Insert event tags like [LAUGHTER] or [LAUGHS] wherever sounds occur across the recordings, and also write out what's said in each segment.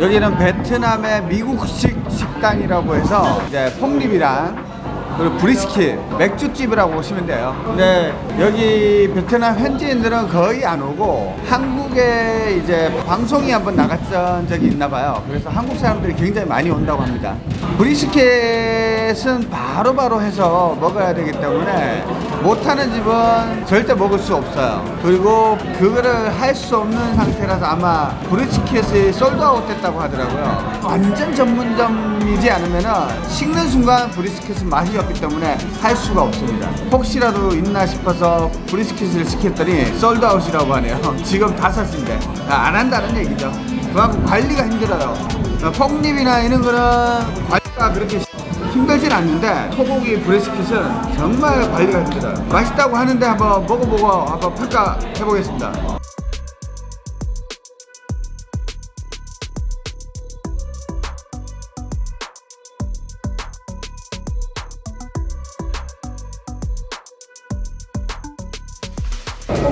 여기는 베트남의 미국식 식당이라고 해서 이제 폭립이랑 그리고 브리스킷 맥주집이라고 보시면 돼요. 근데 여기 베트남 현지인들은 거의 안 오고 한국에 이제 방송이 한번 나갔던 적이 있나 봐요. 그래서 한국 사람들이 굉장히 많이 온다고 합니다. 브리스켓은 바로 바로 해서 먹어야 되기 때문에 못하는 집은 절대 먹을 수 없어요. 그리고 그거를 할 수 없는 상태라서 아마 브리스켓이 솔드아웃 됐다고 하더라고요. 완전 전문점이지 않으면은 식는 순간 브리스켓은 맛이 없기 때문에 할 수가 없습니다. 혹시라도 있나 싶어서 브리스켓을 시켰더니 솔드아웃이라고 하네요. [LAUGHS] 지금 다 샀는데. 안 한다는 얘기죠. 그만큼 관리가 힘들어요. 폭립이나 이런 거는 관리가 그렇게 힘들진 않는데 소고기 브레스킷은 정말 관리가 힘들어요. 맛있다고 하는데 한번 먹어보고 한번 평가해 보겠습니다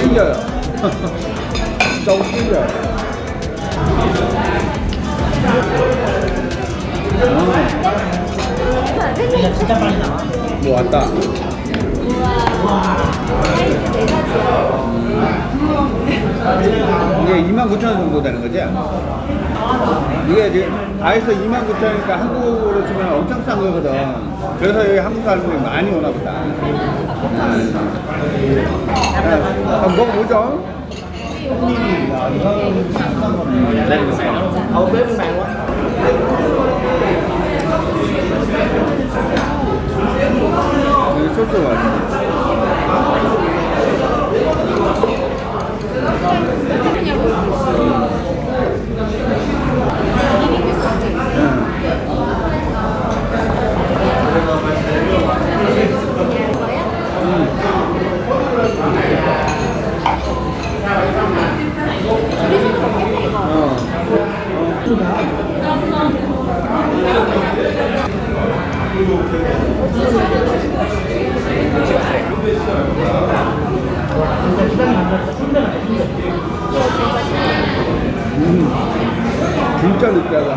찔겨요 너무 찔겨요 음. 뭐 왔다 사이즈 네 가지야. 이게 29,000원 정도 되는 거지? 이게 지금 다 해서 29,000원이니까 한국으로 치면 엄청 싼 거거든. 그래서 여기 한국 사람들이 많이 오나 보다. 아, 한번 먹어보죠. 소스가 왔네. 진짜 느끼하다.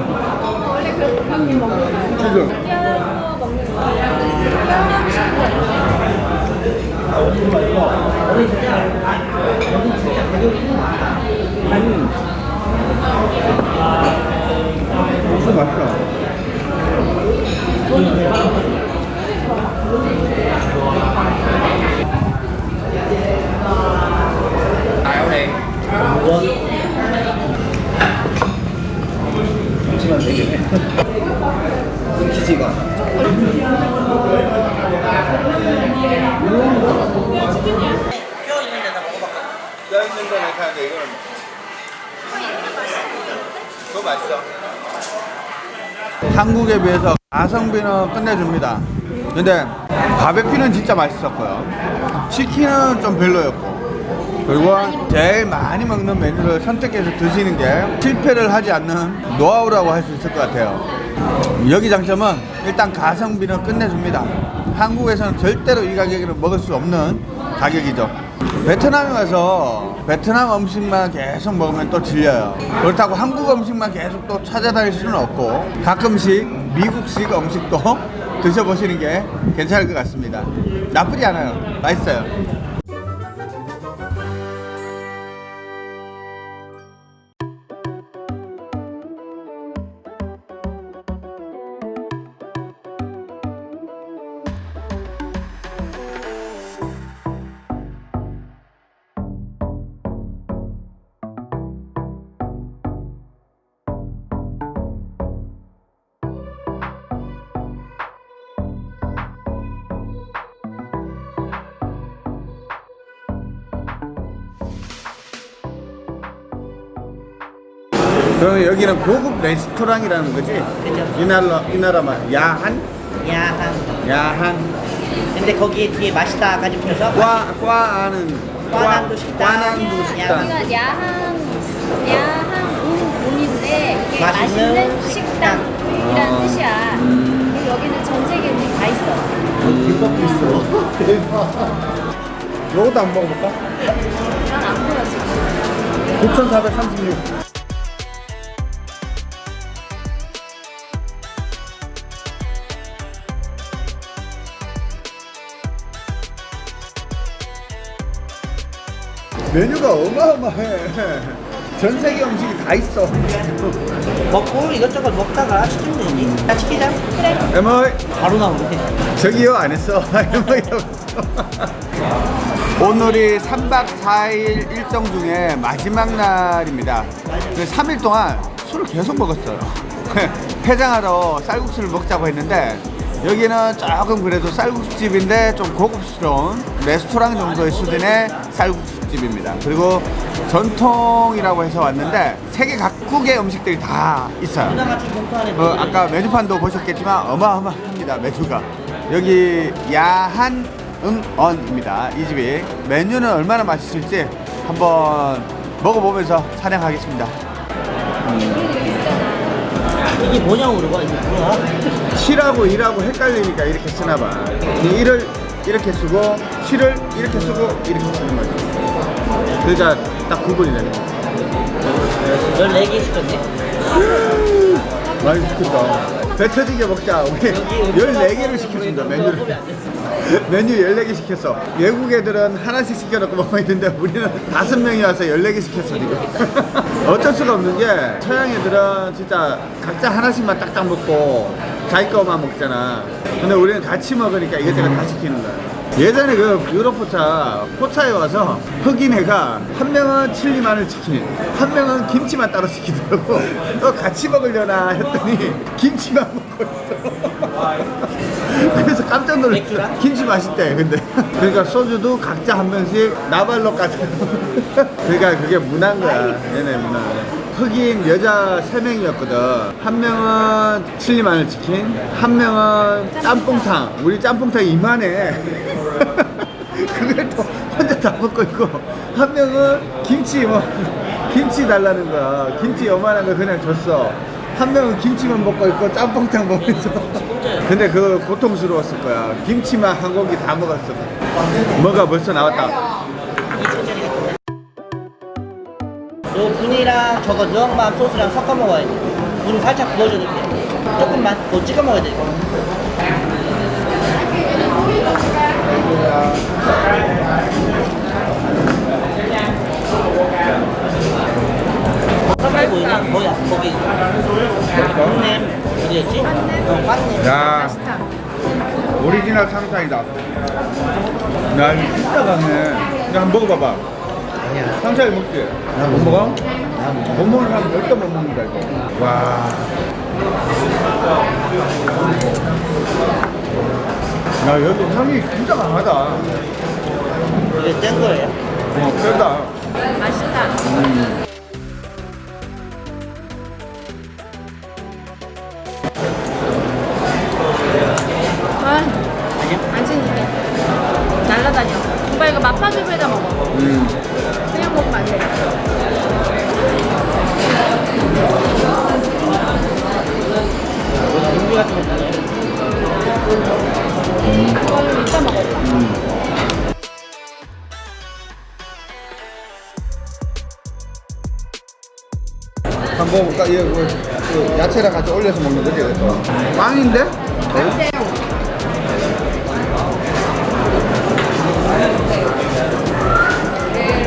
원래 그렇게 먹는 거야. 지금. 뼈 먹는 치는 거야. 무슨 맛이야시만 되겠네. 기지가. 뼈 있는 데다 먹어봤거든. 뼈 있는 거 괜찮은데 이거는 더 맛있어. 한국에 비해서 가성비는 끝내줍니다. 근데 바베큐는 진짜 맛있었고요. 치킨은 좀 별로였고. 그리고 제일 많이 먹는 메뉴를 선택해서 드시는 게 실패를 하지 않는 노하우라고 할 수 있을 것 같아요. 여기 장점은 일단 가성비는 끝내줍니다. 한국에서는 절대로 이 가격으로 먹을 수 없는 가격이죠. 베트남에 와서 베트남 음식만 계속 먹으면 또 질려요. 그렇다고 한국 음식만 계속 또 찾아다닐 수는 없고 가끔씩 미국식 음식도 [LAUGHS] 드셔보시는 게 괜찮을 것 같습니다. 나쁘지 않아요. 맛있어요. 그럼 여기는 고급 레스토랑이라는 거지? 그죠. 이 나라 이 나라만 야한 야한. 야한 근데 거기에 뒤에 맛있다까지 붙여서 과 과아는 과난도 식당. 과난도 식당 여기가 야한 야한 운 운인데 이게 맛있는 맛있는, 식당이라는 어. 뜻이야. 음. 그리고 여기는 전 세계 음식 다 있어. 김밥도 있어 대박 요것도 한번 먹어볼까? 난 안 보여 지금. 9,436 메뉴가 어마어마해 전 세계 음식이 다 있어 먹고 이것저것 먹다가 시키면 되지. 다 시키자. 그래. 에머이 바로 나오네. 저기요 안 했어 [LAUGHS] 에머이 오늘이 3박 4일 일정 중에 마지막 날입니다 3일 동안 술을 계속 먹었어요 [LAUGHS] 해장하러 쌀국수를 먹자고 했는데 여기는 조금 그래도 쌀국수집인데 좀 고급스러운 레스토랑 정도의 수준의 쌀국수 집입니다. 그리고 전통이라고 해서 왔는데 세계 각국의 음식들이 다 있어요. 어, 아까 메뉴판도 보셨겠지만 어마어마합니다 메뉴가. 여기 야한 응언입니다. 이 집이. 메뉴는 얼마나 맛있을지 한번 먹어보면서 촬영하겠습니다. 이게 뭐냐고 물어봐. 이게 뭐야? 실하고 일하고 헷갈리니까 이렇게 쓰나봐. 일을 이렇게 쓰고 실을 이렇게 쓰고 이렇게 쓰는 거죠 그러니까 딱 구분이 거죠 14개 시켰네. 많이 시켰다. 배 터지게 먹자. 우리 14개를 시켰습니다 메뉴를. 메뉴 14개 시켰어. 외국 애들은 하나씩 시켜놓고 먹고 있는데 우리는 다섯 명이 와서 14개 시켰어 지금. [LAUGHS] 어쩔 수가 없는 게 서양 애들은 진짜 각자 하나씩만 딱딱 먹고 자기 거만 먹잖아. 근데 우리는 같이 먹으니까 이것저것 다 시키는 거야 예전에 그 유럽 포차 포차에 와서 흑인 애가 한 명은 칠리 마늘 치킨 한 명은 김치만 따로 시키더라고. [LAUGHS] 너 같이 먹으려나 했더니 김치만 먹고 있어. [LAUGHS] 그래서 깜짝? 놀랐어. 김치 맛있대 근데. [LAUGHS] 그러니까 소주도 각자 한 병씩 나발로까지. 그러니까 그게 문화인 거야. 얘네 문화. 흑인 여자 세명이었거든 한 명은 칠리 마늘 치킨 한 명은 짬뽕탕. 우리 짬뽕탕 이만해 [LAUGHS] 그걸 또 혼자 다 먹고 있고 한 명은 김치 뭐 김치 달라는 거야. 김치 요만한 거 그냥 줬어. 한 명은 김치만 먹고 있고 짬뽕탕 먹으면서. 근데 그거 고통스러웠을 거야. 김치만 한 공기 다 먹었어. 뭐가 벌써 나왔다. 요 분이랑 저거 누엉맘 소스랑 섞어 먹어야 돼. 분 살짝 부어줘도 돼. 조금만 더 찍어 먹어야 돼. 보이네? 뭐야? 거기 꽝냄 어디였지? 어, 꽝냄 야 오리지널 상상이다 야 이거 진짜 강해 야 한번 먹어봐봐 아니야 상차이 먹지? 못 먹어? 못 먹는 사람 절대 못 먹는다 이거 와. 야 여기 향이 진짜 강하다. 이게 뗀 거예요? 어 세다. 맛있다. 아, 한 번 먹어볼까? 얘 뭐, 그 야채랑 같이 올려서 먹는 거지 이것도 빵인데?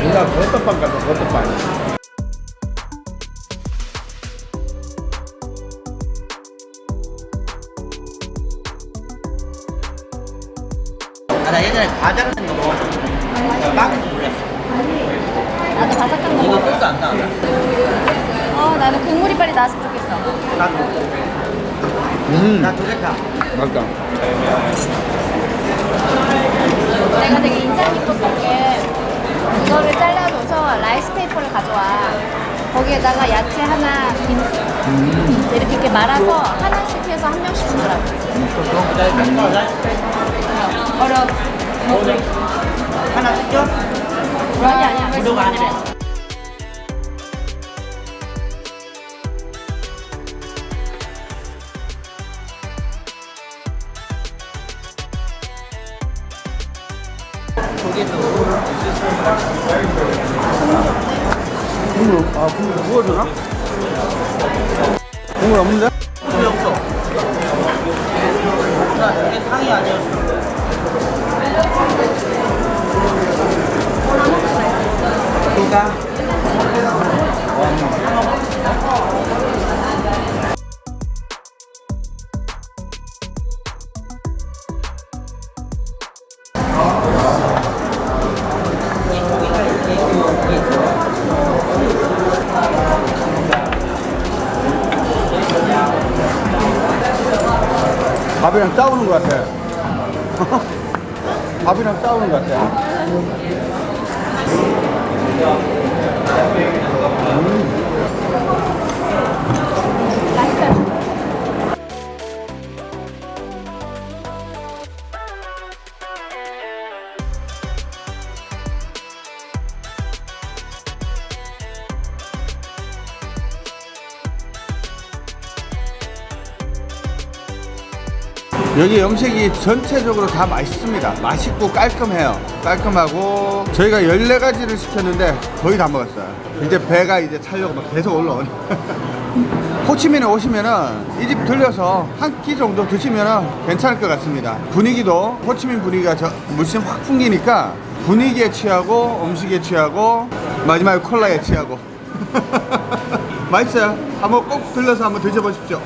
누나 버터빵 같아 버터빵 아, 나 예전에 과자를 거 먹었어 나 빵인 줄 몰랐어 나도 바삭한 거 이거. 소스 안 나와 어, 나는 국물이 빨리 나왔으면 좋겠어. 나도 음 나 도대타 맞다 내가 되게 인상 깊었던 게 이거를 잘라줘서 라이스 페이퍼를 가져와. 거기에다가 야채 하나, 김 이렇게 이렇게 말아서 하나씩 해서 한 명씩 주더라고요. 어려. 하나 시켜? 아니 아니야. 무료가 아니래. 국물, 아, 국물 부어주나? 국물 없는데? 물이 없어. 나 이게 탕이 아니었어. 누가? 밥이랑 싸우는 것 같아. [LAUGHS] 밥이랑 싸우는 것 같아. 여기 음식이 전체적으로 다 맛있습니다. 맛있고 깔끔해요. 깔끔하고 저희가 14가지를 시켰는데 거의 다 먹었어요. 이제 배가 이제 차려고 막 계속 올라오네. [LAUGHS] 호치민에 오시면은 이 집 들려서 한 끼 정도 드시면은 괜찮을 것 같습니다. 분위기도 호치민 분위기가 저 물씬 확 풍기니까 분위기에 취하고 음식에 취하고 마지막에 콜라에 취하고 [LAUGHS] 맛있어요. 한번 꼭 들려서 한번 드셔보십시오.